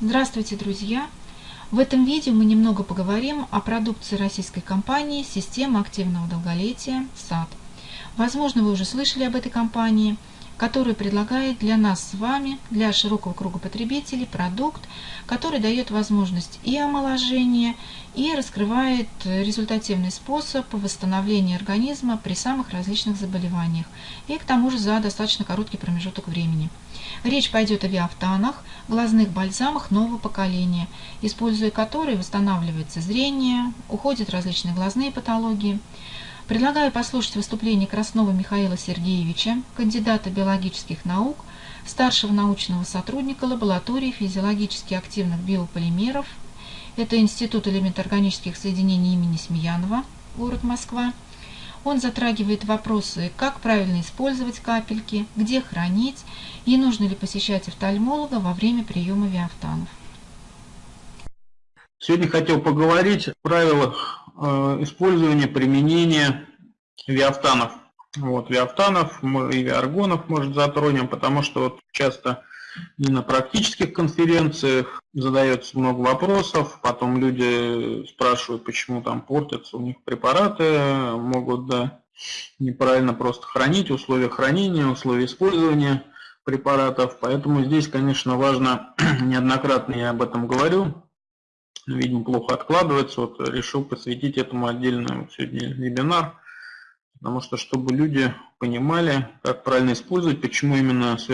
Здравствуйте, друзья! В этом видео мы немного поговорим о продукции российской компании «Система активного долголетия САД». Возможно, вы уже слышали об этой компании – который предлагает для нас с вами, для широкого круга потребителей, продукт, который дает возможность и омоложения, и раскрывает результативный способ восстановления организма при самых различных заболеваниях, и к тому же за достаточно короткий промежуток времени. Речь пойдет о виафтанах, глазных бальзамах нового поколения, используя которые восстанавливается зрение, уходят различные глазные патологии, Предлагаю послушать выступление Краснова Михаила Сергеевича, кандидата биологических наук, старшего научного сотрудника лаборатории физиологически активных биополимеров. Это Институт элементоорганических соединений имени Смеянова, город Москва. Он затрагивает вопросы, как правильно использовать капельки, где хранить и нужно ли посещать офтальмолога во время приема виафтанов. Сегодня хотел поговорить о правилах Э, использования, применения виафтанов. Вот, виафтанов и виаргонов, может, затронем, потому что вот часто и на практических конференциях задается много вопросов, потом люди спрашивают, почему там портятся у них препараты, могут да, неправильно просто хранить, условия хранения, условия использования препаратов. Поэтому здесь, конечно, важно, неоднократно я об этом говорю, видимо, плохо откладывается. Вот решил посвятить этому отдельный сегодня вебинар, потому что, чтобы люди понимали, как правильно использовать, почему именно с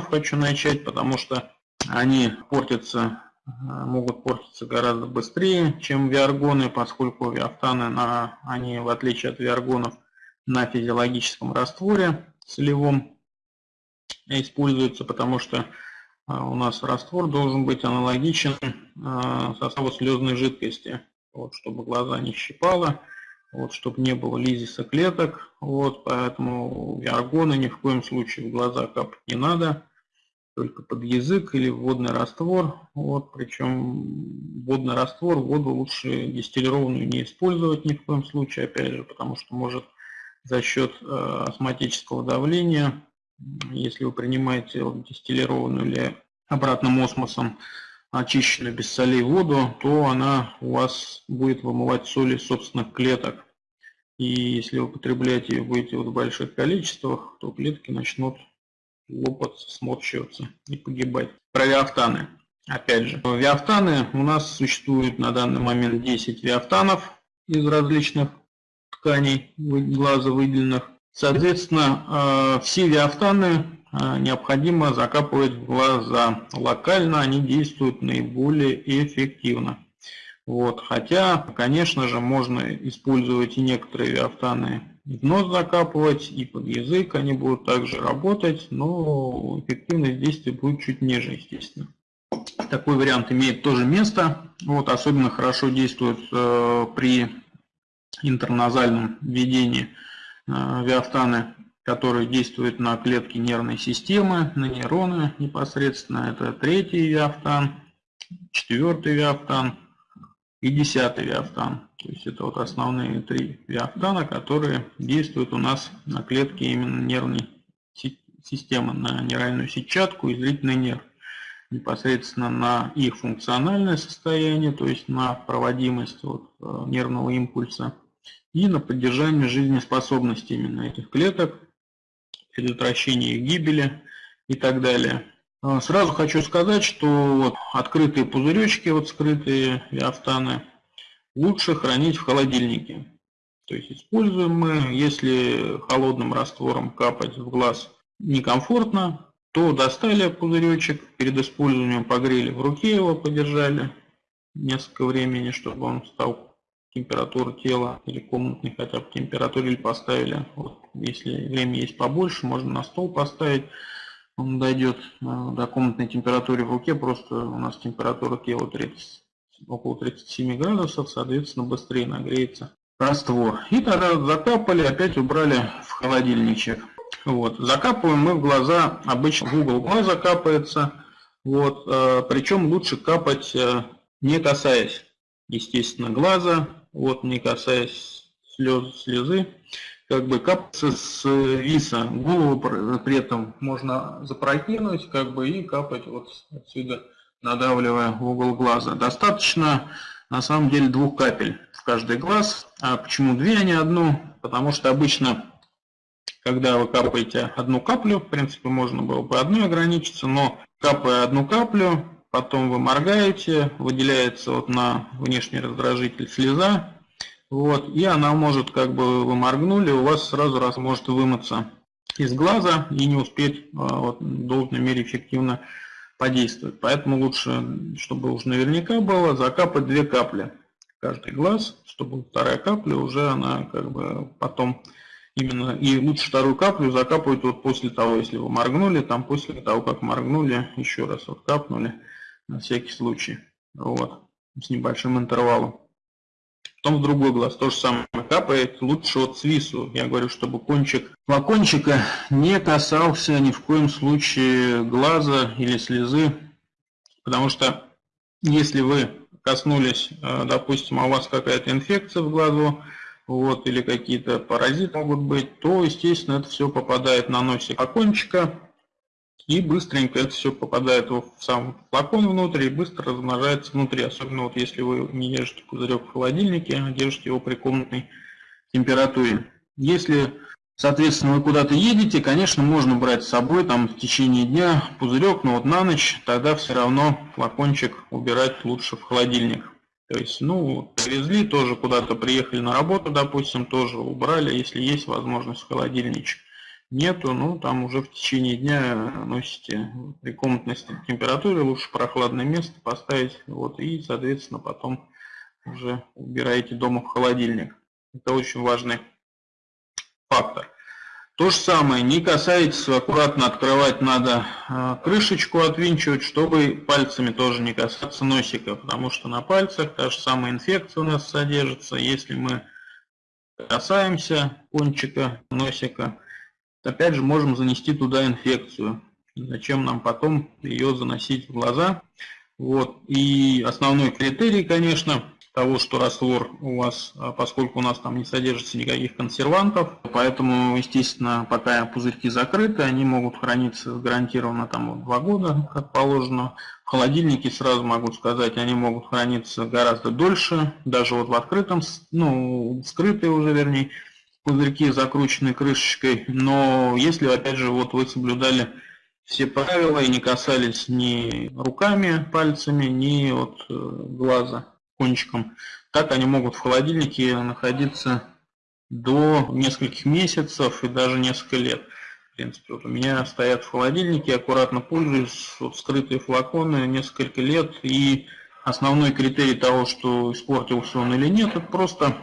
хочу начать, потому что они портятся, могут портиться гораздо быстрее, чем виаргоны, поскольку виафтаны, на, они, в отличие от виаргонов, на физиологическом растворе солевом используются, потому что у нас раствор должен быть аналогичен а, составу слезной жидкости, вот, чтобы глаза не щипало, вот, чтобы не было лизиса клеток. Вот, поэтому виаргоны ни в коем случае в глаза капать не надо, только под язык или водный раствор. Вот, причем водный раствор, воду лучше дистиллированную не использовать ни в коем случае, опять же, потому что может за счет э, давления если вы принимаете дистиллированную или обратным осмосом очищенную без солей воду, то она у вас будет вымывать соли собственных клеток. И если вы употребляете ее будете в больших количествах, то клетки начнут лопаться, сморщиваться и погибать. Про виафтаны. Опять же, виафтаны у нас существует на данный момент 10 виафтанов из различных тканей глаза выделенных. Соответственно, э, все виафтаны э, необходимо закапывать в глаза. Локально они действуют наиболее эффективно. Вот. Хотя, конечно же, можно использовать и некоторые виафтаны в нос закапывать, и под язык они будут также работать, но эффективность действия будет чуть ниже, естественно. Такой вариант имеет тоже место. Вот, особенно хорошо действует э, при интерназальном введении виафтаны, которые действуют на клетки нервной системы, на нейроны непосредственно. Это третий виафтан, четвертый виафтан и десятый виафтан. То есть это вот основные три виафтана, которые действуют у нас на клетки именно нервной системы, на нейральную сетчатку и зрительный нерв. Непосредственно на их функциональное состояние, то есть на проводимость вот, э, нервного импульса – и на поддержание жизнеспособности именно этих клеток, предотвращение их гибели и так далее. А, сразу хочу сказать, что вот открытые пузыречки, вот скрытые виафтаны, лучше хранить в холодильнике. То есть используем мы, если холодным раствором капать в глаз некомфортно, то достали пузыречек, перед использованием погрели в руке его, подержали несколько времени, чтобы он стал температуру тела или комнатной хотя бы температуре или поставили. Вот, если время есть побольше, можно на стол поставить. Он дойдет э, до комнатной температуры в руке, просто у нас температура тела 30, около 37 градусов, соответственно быстрее нагреется раствор. И тогда закапали, опять убрали в холодильничек. Вот. Закапываем мы в глаза, обычно в угол глаза капается. Вот. Э, Причем лучше капать э, не касаясь, естественно, глаза, вот не касаясь слез, слезы, как бы капаться с виса, голову при этом можно запрокинуть, как бы и капать вот отсюда надавливая в угол глаза. Достаточно на самом деле двух капель в каждый глаз. А почему две, а не одну? Потому что обычно, когда вы капаете одну каплю, в принципе, можно было бы одной ограничиться, но капая одну каплю, потом вы моргаете, выделяется вот на внешний раздражитель слеза, вот, и она может, как бы вы моргнули, у вас сразу раз может вымыться из глаза и не успеть а, вот, в должной мере эффективно подействовать. Поэтому лучше, чтобы уж наверняка было, закапать две капли каждый глаз, чтобы вторая капля уже она как бы потом именно, и лучше вторую каплю закапывать вот после того, если вы моргнули, там после того, как моргнули, еще раз вот капнули на всякий случай, вот, с небольшим интервалом. Потом в другой глаз то же самое капает, лучше от свису. Я говорю, чтобы кончик флакончика не касался ни в коем случае глаза или слезы, потому что если вы коснулись, э, допустим, а у вас какая-то инфекция в глазу, вот, или какие-то паразиты могут быть, то, естественно, это все попадает на носик флакончика, и быстренько это все попадает в сам флакон внутрь и быстро размножается внутри. Особенно вот если вы не держите пузырек в холодильнике, а держите его при комнатной температуре. Если, соответственно, вы куда-то едете, конечно, можно брать с собой там в течение дня пузырек, но вот на ночь тогда все равно флакончик убирать лучше в холодильник. То есть, ну, привезли, тоже куда-то приехали на работу, допустим, тоже убрали, если есть возможность в холодильничек нету, ну там уже в течение дня носите при комнатной температуре, лучше прохладное место поставить, вот, и, соответственно, потом уже убираете дома в холодильник. Это очень важный фактор. То же самое, не касайтесь, аккуратно открывать надо а, крышечку, отвинчивать, чтобы пальцами тоже не касаться носика, потому что на пальцах та же самая инфекция у нас содержится. Если мы касаемся кончика носика, опять же можем занести туда инфекцию. Зачем нам потом ее заносить в глаза? Вот. И основной критерий, конечно, того, что раствор у вас, а поскольку у нас там не содержится никаких консервантов, поэтому, естественно, пока пузырьки закрыты, они могут храниться гарантированно там два года, как положено. В холодильнике, сразу могу сказать, они могут храниться гораздо дольше, даже вот в открытом, ну, скрытые уже, вернее, пузырьки закручены крышечкой, но если, опять же, вот вы соблюдали все правила и не касались ни руками, пальцами, ни от э, глаза кончиком, так они могут в холодильнике находиться до нескольких месяцев и даже несколько лет. В принципе, вот у меня стоят в холодильнике, аккуратно пользуюсь, вот скрытые флаконы несколько лет, и основной критерий того, что испортился он или нет, это просто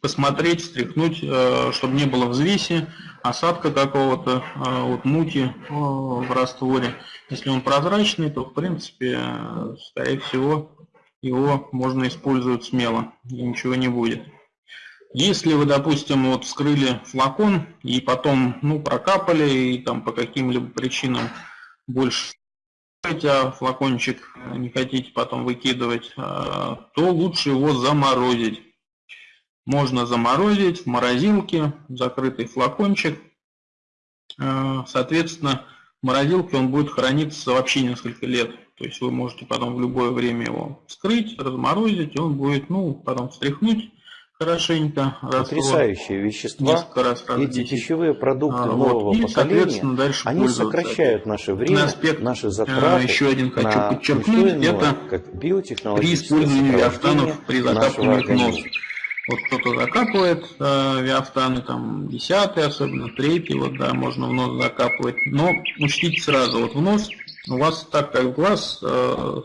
посмотреть, встряхнуть, э, чтобы не было взвеси, осадка какого-то, э, вот мути э, в растворе. Если он прозрачный, то в принципе, скорее всего, его можно использовать смело, и ничего не будет. Если вы, допустим, вот вскрыли флакон и потом ну, прокапали и там по каким-либо причинам больше а флакончик не хотите потом выкидывать, то лучше его заморозить. Можно заморозить в морозилке, закрытый флакончик. Э, соответственно, в морозилке он будет храниться вообще несколько лет. То есть вы можете потом в любое время его вскрыть, разморозить, и он будет, ну, потом встряхнуть хорошенько. Потрясающие вещества. Раз, раз Эти 10. пищевые продукты а, нового вот, поколения, дальше они сокращают наше время, аспект, наши затраты. Еще один хочу подчеркнуть, это как при использовании автанов при закапывании нос. Вот кто-то закапывает э, виафтаны, там, десятый особенно, третий, вот, да, можно в нос закапывать. Но учтите сразу, вот в нос у вас так, как глаз, э,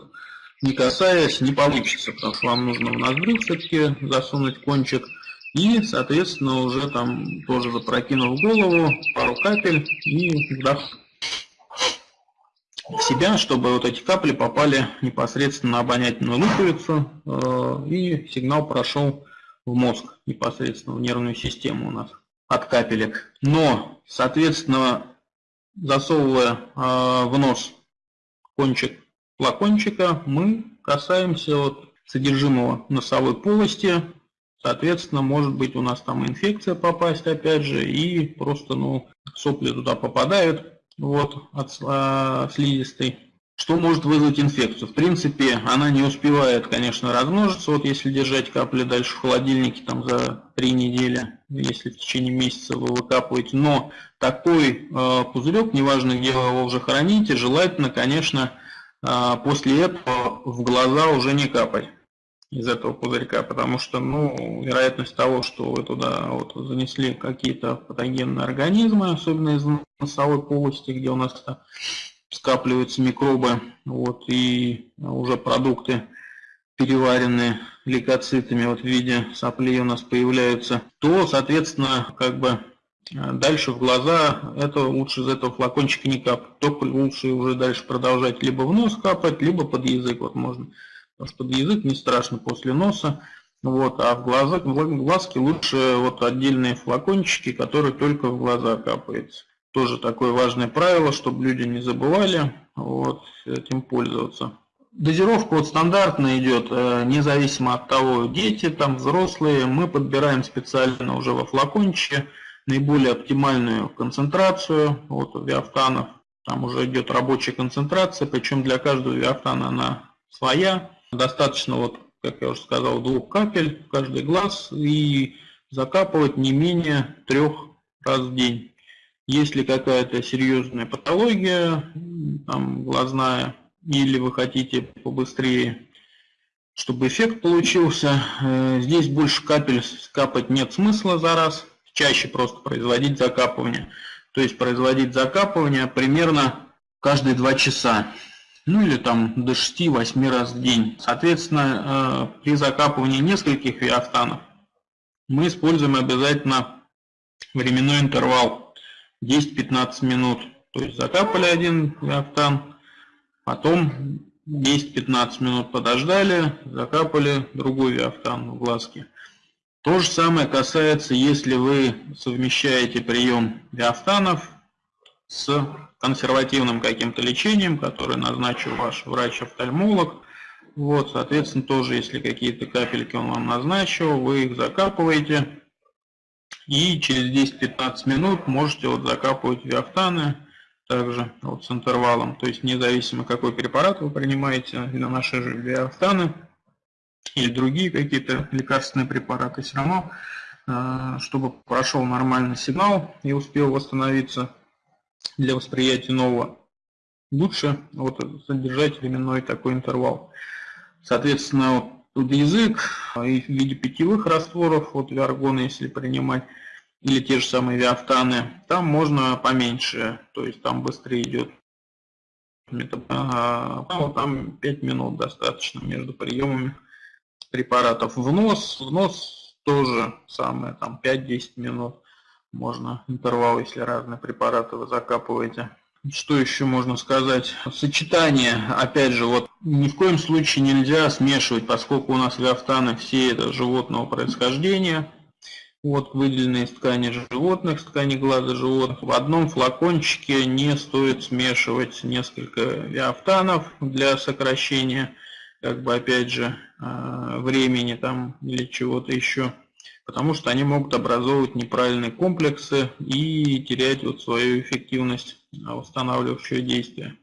не касаясь, не получится, потому что вам нужно в ноздрю все-таки засунуть кончик. И, соответственно, уже там тоже запрокинув голову, пару капель и вдох в себя, чтобы вот эти капли попали непосредственно на обонятельную луковицу, э, и сигнал прошел в мозг, непосредственно в нервную систему у нас от капелек. Но, соответственно, засовывая э, в нос кончик флакончика, мы касаемся вот содержимого носовой полости. Соответственно, может быть у нас там инфекция попасть опять же, и просто ну, сопли туда попадают вот, от э, слизистой. Что может вызвать инфекцию? В принципе, она не успевает, конечно, размножиться. Вот если держать капли дальше в холодильнике там за три недели, если в течение месяца вы выкапываете. Но такой э, пузырек, неважно где вы его уже храните, желательно, конечно, э, после этого в глаза уже не капать из этого пузырька, потому что, ну, вероятность того, что вы туда вот занесли какие-то патогенные организмы, особенно из носовой полости, где у нас скапливаются микробы, вот, и уже продукты переваренные лейкоцитами вот в виде соплей у нас появляются, то, соответственно, как бы дальше в глаза, это лучше из этого флакончика не капать. Только лучше уже дальше продолжать либо в нос капать, либо под язык вот можно. Потому что под язык не страшно после носа. Вот, а в глаза, в глазки лучше вот отдельные флакончики, которые только в глаза капаются. Тоже такое важное правило, чтобы люди не забывали вот, этим пользоваться. Дозировка вот стандартно идет, э, независимо от того, дети, там взрослые, мы подбираем специально уже во флакончике наиболее оптимальную концентрацию вот, виафтанов. Там уже идет рабочая концентрация, причем для каждого виафтана она своя. Достаточно, вот, как я уже сказал, двух капель в каждый глаз и закапывать не менее трех раз в день. Если какая-то серьезная патология, там, глазная, или вы хотите побыстрее, чтобы эффект получился, э, здесь больше капель капать нет смысла за раз, чаще просто производить закапывание. То есть производить закапывание примерно каждые 2 часа. Ну или там до 6-8 раз в день. Соответственно, э, при закапывании нескольких виафтанов мы используем обязательно временной интервал 10-15 минут. То есть закапали один реактан, потом 10-15 минут подождали, закапали другой виафтан в глазки. То же самое касается, если вы совмещаете прием виафтанов с консервативным каким-то лечением, которое назначил ваш врач-офтальмолог. Вот, соответственно, тоже, если какие-то капельки он вам назначил, вы их закапываете, и через 10-15 минут можете вот закапывать виафтаны также вот с интервалом. То есть независимо какой препарат вы принимаете, на наши же виафтаны или другие какие-то лекарственные препараты, все равно, э, чтобы прошел нормальный сигнал и успел восстановиться для восприятия нового, лучше вот содержать временной такой интервал. Соответственно, язык и в виде питьевых растворов, вот виаргона, если принимать, или те же самые виафтаны, там можно поменьше, то есть там быстрее идет. А, там 5 минут достаточно между приемами препаратов. В нос, в нос тоже самое, там 5-10 минут можно интервал, если разные препараты вы закапываете. Что еще можно сказать? Сочетание, опять же, вот ни в коем случае нельзя смешивать, поскольку у нас виафтаны все это животного происхождения. Вот выделенные из ткани животных, с ткани глаза животных. В одном флакончике не стоит смешивать несколько виафтанов для сокращения, как бы опять же, э, времени там или чего-то еще потому что они могут образовывать неправильные комплексы и терять вот свою эффективность а, восстанавливающее действие.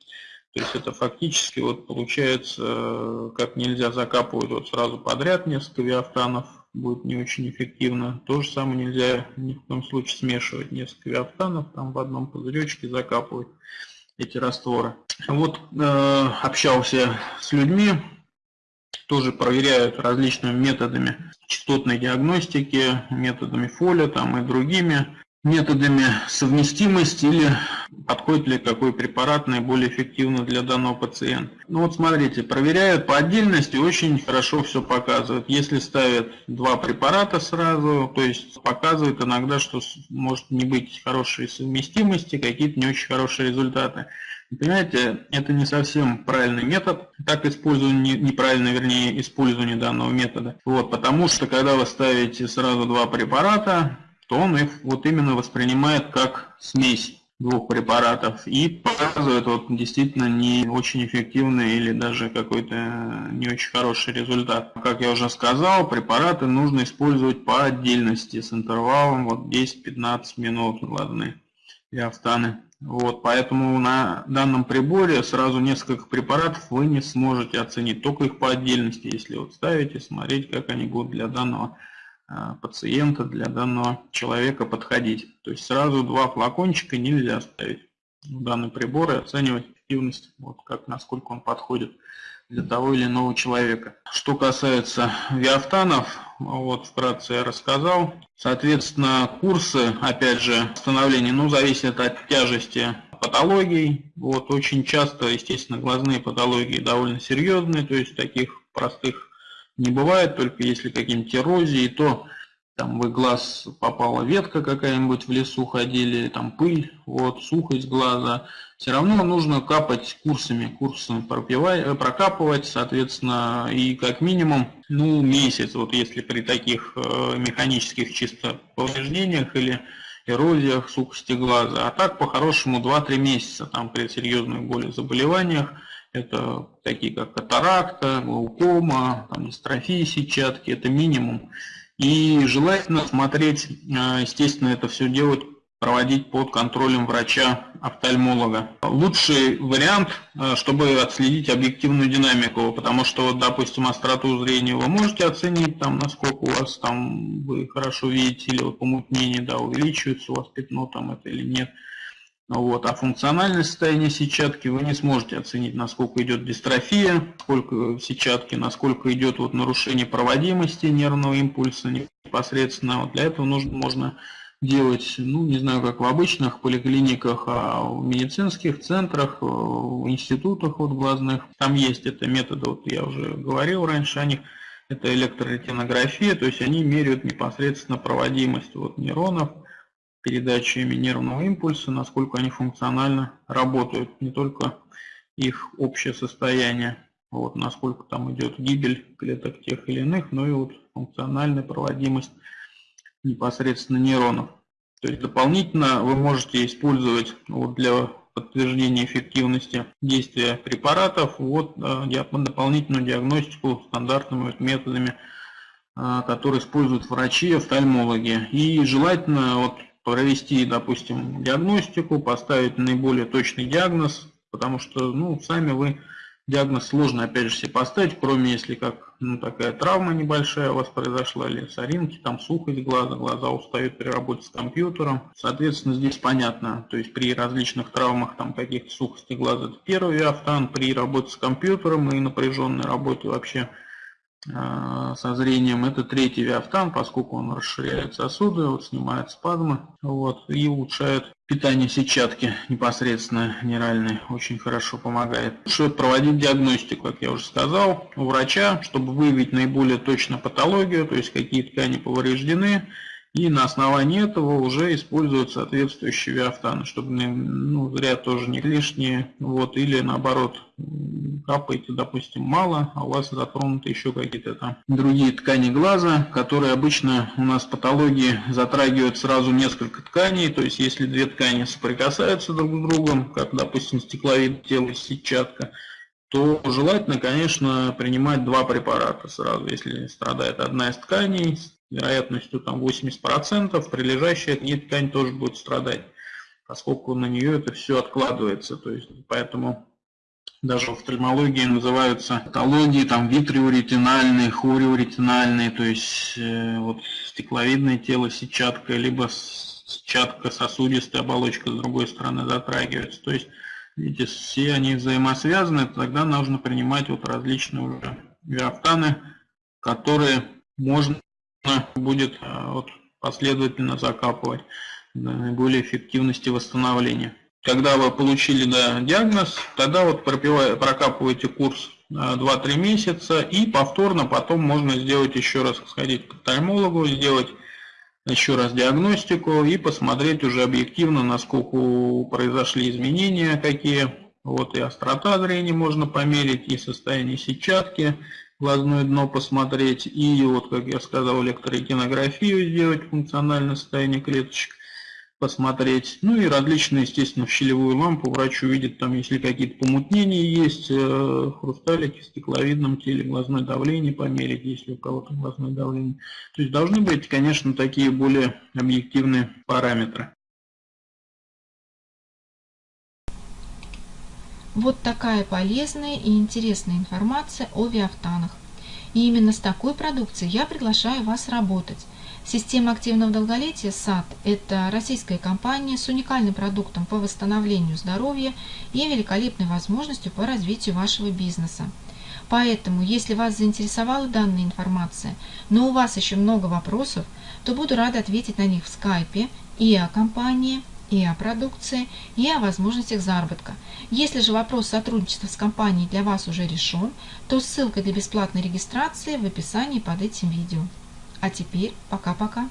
То есть это фактически вот получается, как нельзя закапывать вот сразу подряд несколько виафтанов, будет не очень эффективно. То же самое нельзя ни в коем случае смешивать несколько виафтанов, там в одном пузыречке закапывать эти растворы. Вот э, общался с людьми, тоже проверяют различными методами частотной диагностики, методами фоля там, и другими методами совместимости или подходит ли какой препарат наиболее эффективно для данного пациента. Ну вот смотрите, проверяют по отдельности, очень хорошо все показывают. Если ставят два препарата сразу, то есть показывает иногда, что может не быть хорошей совместимости, какие-то не очень хорошие результаты. Понимаете, это не совсем правильный метод, так использование, неправильно, вернее, использование данного метода. Вот, потому что, когда вы ставите сразу два препарата, то он их вот именно воспринимает как смесь двух препаратов и показывает вот действительно не очень эффективный или даже какой-то не очень хороший результат. Как я уже сказал, препараты нужно использовать по отдельности с интервалом вот 10-15 минут, ладно, и автаны Вот, поэтому на данном приборе сразу несколько препаратов вы не сможете оценить, только их по отдельности, если вот ставите, смотреть, как они будут для данного а, пациента, для данного человека подходить. То есть сразу два флакончика нельзя ставить в данный прибор и оценивать эффективность, вот как насколько он подходит для того или иного человека. Что касается виафтанов, вот вкратце я рассказал. Соответственно, курсы, опять же, становления, ну, зависят от тяжести патологий. Вот очень часто, естественно, глазные патологии довольно серьезные, то есть таких простых не бывает, только если какие-нибудь эрозии, то там в глаз попала ветка какая-нибудь в лесу ходили, там пыль, вот, сухость глаза, все равно нужно капать курсами, курсами э, прокапывать, соответственно, и как минимум, ну, месяц, вот если при таких э, механических чисто повреждениях или эрозиях, сухости глаза, а так по-хорошему 2-3 месяца, там при серьезных более заболеваниях, это такие как катаракта, глаукома, там, дистрофия сетчатки, это минимум. И желательно смотреть, э, естественно, это все делать, проводить под контролем врача-офтальмолога. Лучший вариант, э, чтобы отследить объективную динамику, потому что, допустим, остроту зрения вы можете оценить, там, насколько у вас там вы хорошо видите, или вот помутнение да, увеличивается у вас пятно там это или нет. Вот. А функциональное состояние сетчатки вы не сможете оценить, насколько идет дистрофия, сколько сетчатки, насколько идет вот нарушение проводимости нервного импульса непосредственно. Вот для этого нужно, можно делать, ну, не знаю, как в обычных поликлиниках, а в медицинских центрах, в институтах вот глазных. Там есть это методы, вот я уже говорил раньше о них, это электроретинография, то есть они меряют непосредственно проводимость вот нейронов, передачами нервного импульса, насколько они функционально работают, не только их общее состояние, вот, насколько там идет гибель клеток тех или иных, но и вот функциональная проводимость непосредственно нейронов. То есть дополнительно вы можете использовать вот, для подтверждения эффективности действия препаратов вот, э, дополнительную диагностику стандартными методами, э, которые используют врачи, офтальмологи. И желательно вот, провести, допустим, диагностику, поставить наиболее точный диагноз, потому что, ну, сами вы диагноз сложно, опять же, себе поставить, кроме если как, ну, такая травма небольшая у вас произошла, или соринки, там сухость глаза, глаза устают при работе с компьютером. Соответственно, здесь понятно, то есть при различных травмах, там, каких-то сухости глаза, это первый автан, при работе с компьютером и напряженной работе вообще – со зрением. Это третий виафтан, поскольку он расширяет сосуды, вот, снимает спазмы вот, и улучшает питание сетчатки непосредственно нейральной. Очень хорошо помогает. Лучше проводить диагностику, как я уже сказал, у врача, чтобы выявить наиболее точно патологию, то есть какие ткани повреждены, и на основании этого уже используют соответствующие виафтаны, чтобы ну, зря тоже не лишние. Вот, или наоборот, капаете, допустим, мало, а у вас затронуты еще какие-то там другие ткани глаза, которые обычно у нас патологии затрагивают сразу несколько тканей. То есть, если две ткани соприкасаются друг с другом, как, допустим, стекловид тела сетчатка, то желательно, конечно, принимать два препарата сразу. Если страдает одна из тканей, вероятностью там 80%, прилежащая к ткань тоже будет страдать, поскольку на нее это все откладывается. То есть, поэтому даже в офтальмологии называются патологии там витриоретинальные, хориоретинальные, то есть э, вот стекловидное тело, сетчатка, либо сетчатка, сосудистая оболочка с другой стороны затрагивается. То есть, видите, все они взаимосвязаны, тогда нужно принимать вот различные уже виафтаны, которые можно будет э, вот, последовательно закапывать для наиболее эффективности восстановления. Когда вы получили да, диагноз, тогда вот прокапываете курс 2-3 э, месяца и повторно потом можно сделать еще раз, сходить к офтальмологу, сделать еще раз диагностику и посмотреть уже объективно, насколько произошли изменения, какие. Вот и острота зрения можно померить, и состояние сетчатки, глазное дно посмотреть и вот, как я сказал, электроретинографию сделать, функциональное состояние клеточек посмотреть. Ну и различные, естественно, в щелевую лампу врач увидит, там, если какие-то помутнения есть, э, хрусталики в стекловидном теле, глазное давление померить, если у кого-то глазное давление. То есть должны быть, конечно, такие более объективные параметры. Вот такая полезная и интересная информация о виафтанах. И именно с такой продукцией я приглашаю вас работать. Система активного долголетия САД – это российская компания с уникальным продуктом по восстановлению здоровья и великолепной возможностью по развитию вашего бизнеса. Поэтому, если вас заинтересовала данная информация, но у вас еще много вопросов, то буду рада ответить на них в скайпе и о компании, и о продукции, и о возможностях заработка. Если же вопрос сотрудничества с компанией для вас уже решен, то ссылка для бесплатной регистрации в описании под этим видео. А теперь пока-пока.